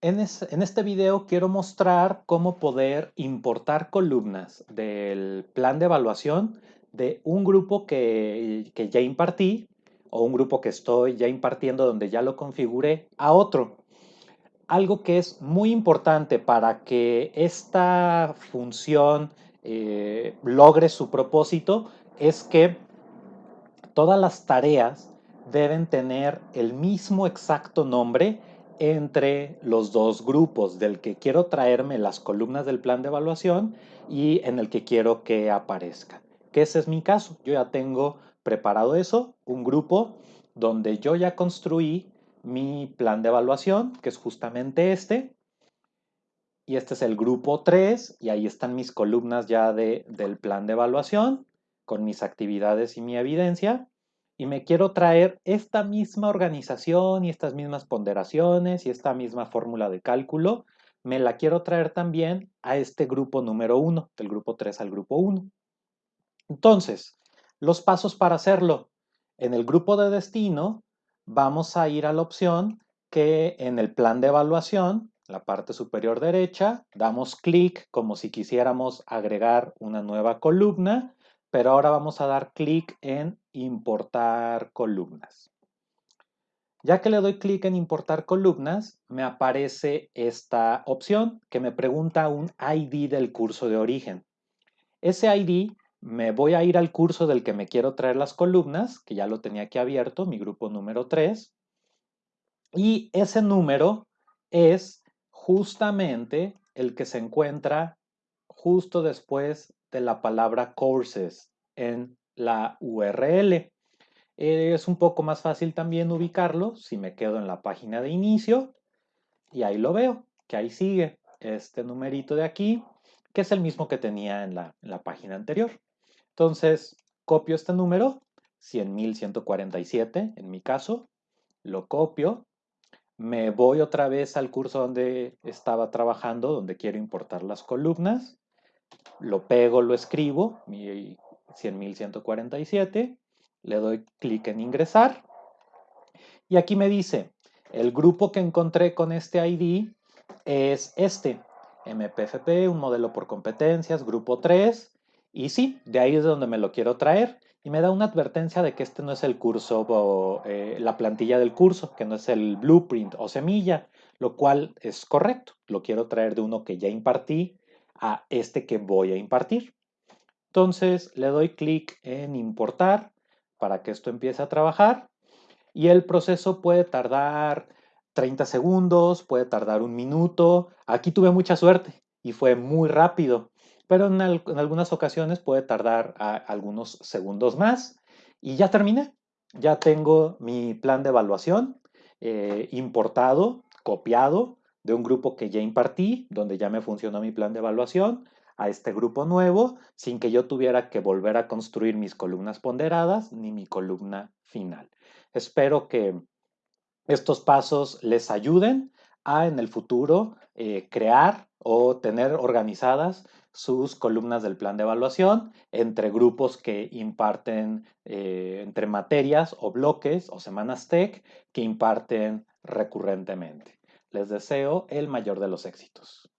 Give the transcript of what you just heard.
En, este video quiero mostrar cómo poder importar columnas del plan de evaluación de un grupo que, ya impartí o un grupo que estoy ya impartiendo donde ya lo configuré a otro. Algo que es muy importante para que esta función eh, logre su propósito es que todas las tareas deben tener el mismo exacto nombre entre los dos grupos, del que quiero traerme las columnas del plan de evaluación y en el que quiero que aparezca. Que ese es mi caso. Yo ya tengo preparado eso, un grupo donde yo ya construí mi plan de evaluación, que es justamente este. Y este es el grupo 3 y ahí están mis columnas ya de, del plan de evaluación con mis actividades y mi evidencia y me quiero traer esta misma organización y estas mismas ponderaciones y esta misma fórmula de cálculo, me la quiero traer también a este grupo número 1, del grupo 3 al grupo 1. Entonces, los pasos para hacerlo. En el grupo de destino vamos a ir a la opción que en el plan de evaluación, la parte superior derecha, damos clic como si quisiéramos agregar una nueva columna pero ahora vamos a dar clic en importar columnas. Ya que le doy clic en importar columnas, me aparece esta opción que me pregunta un ID del curso de origen. Ese ID me voy a ir al curso del que me quiero traer las columnas, que ya lo tenía aquí abierto, mi grupo número 3. Y ese número es justamente el que se encuentra justo después de la palabra courses en la URL. Es un poco más fácil también ubicarlo si me quedo en la página de inicio y ahí lo veo, que ahí sigue este numerito de aquí, que es el mismo que tenía en la, en la página anterior. Entonces, copio este número, 100.147 en mi caso, lo copio, me voy otra vez al curso donde estaba trabajando, donde quiero importar las columnas, lo pego, lo escribo, mi 100.147, le doy clic en ingresar y aquí me dice, el grupo que encontré con este ID es este, MPFP, un modelo por competencias, grupo 3, y sí, de ahí es donde me lo quiero traer. Y me da una advertencia de que este no es el curso, o, eh, la plantilla del curso, que no es el blueprint o semilla, lo cual es correcto. Lo quiero traer de uno que ya impartí a este que voy a impartir. Entonces le doy clic en importar para que esto empiece a trabajar y el proceso puede tardar 30 segundos, puede tardar un minuto. Aquí tuve mucha suerte y fue muy rápido, pero en, algunas ocasiones puede tardar algunos segundos más y ya terminé. Ya tengo mi plan de evaluación eh, importado, copiado de un grupo que ya impartí, donde ya me funcionó mi plan de evaluación, a este grupo nuevo, sin que yo tuviera que volver a construir mis columnas ponderadas ni mi columna final. Espero que estos pasos les ayuden a en el futuro eh, crear o tener organizadas sus columnas del plan de evaluación entre grupos que imparten, eh, entre materias o bloques o semanas TEC que imparten recurrentemente. Les deseo el mayor de los éxitos.